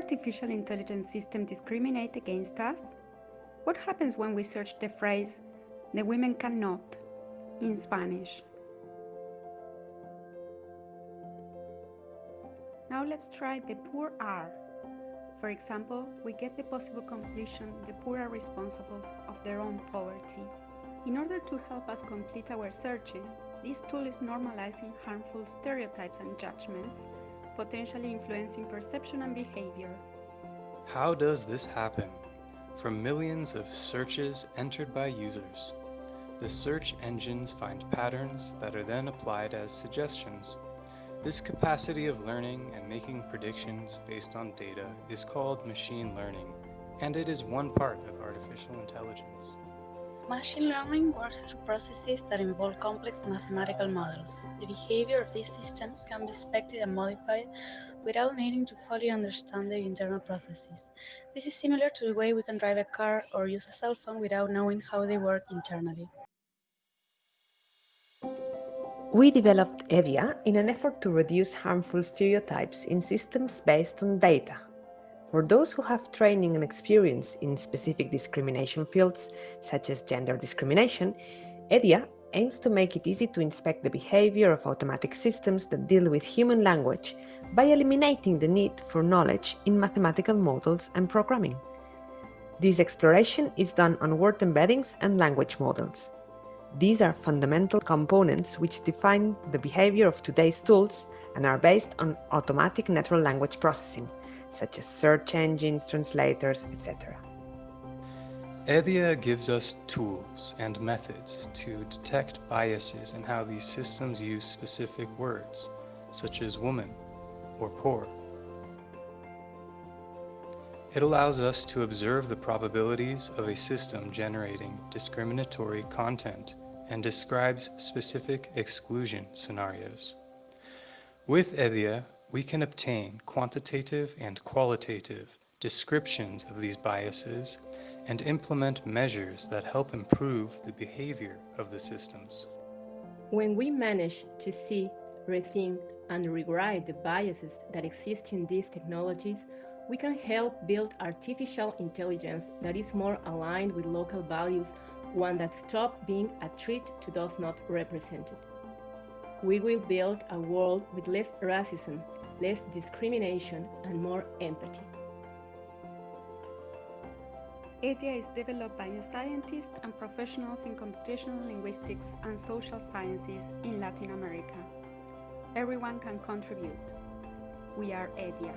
artificial intelligence systems discriminate against us? What happens when we search the phrase, the women cannot, in Spanish? Now let's try the poor are. For example, we get the possible conclusion the poor are responsible of their own poverty. In order to help us complete our searches, this tool is normalizing harmful stereotypes and judgments, potentially influencing perception and behavior. How does this happen? From millions of searches entered by users, the search engines find patterns that are then applied as suggestions. This capacity of learning and making predictions based on data is called machine learning, and it is one part of artificial intelligence. Machine learning works through processes that involve complex mathematical models. The behavior of these systems can be expected and modified without needing to fully understand their internal processes. This is similar to the way we can drive a car or use a cell phone without knowing how they work internally. We developed EDIA in an effort to reduce harmful stereotypes in systems based on data. For those who have training and experience in specific discrimination fields, such as gender discrimination, EDIA aims to make it easy to inspect the behavior of automatic systems that deal with human language by eliminating the need for knowledge in mathematical models and programming. This exploration is done on word embeddings and language models. These are fundamental components which define the behavior of today's tools and are based on automatic natural language processing, such as search engines, translators, etc. EDIA gives us tools and methods to detect biases in how these systems use specific words, such as woman or poor. It allows us to observe the probabilities of a system generating discriminatory content and describes specific exclusion scenarios. With EDIA, we can obtain quantitative and qualitative descriptions of these biases and implement measures that help improve the behavior of the systems. When we manage to see, rethink, and rewrite the biases that exist in these technologies, we can help build artificial intelligence that is more aligned with local values, one that stops being a threat to those not represented. We will build a world with less racism, less discrimination, and more empathy. EDIA is developed by scientists and professionals in computational linguistics and social sciences in Latin America. Everyone can contribute. We are EDIA.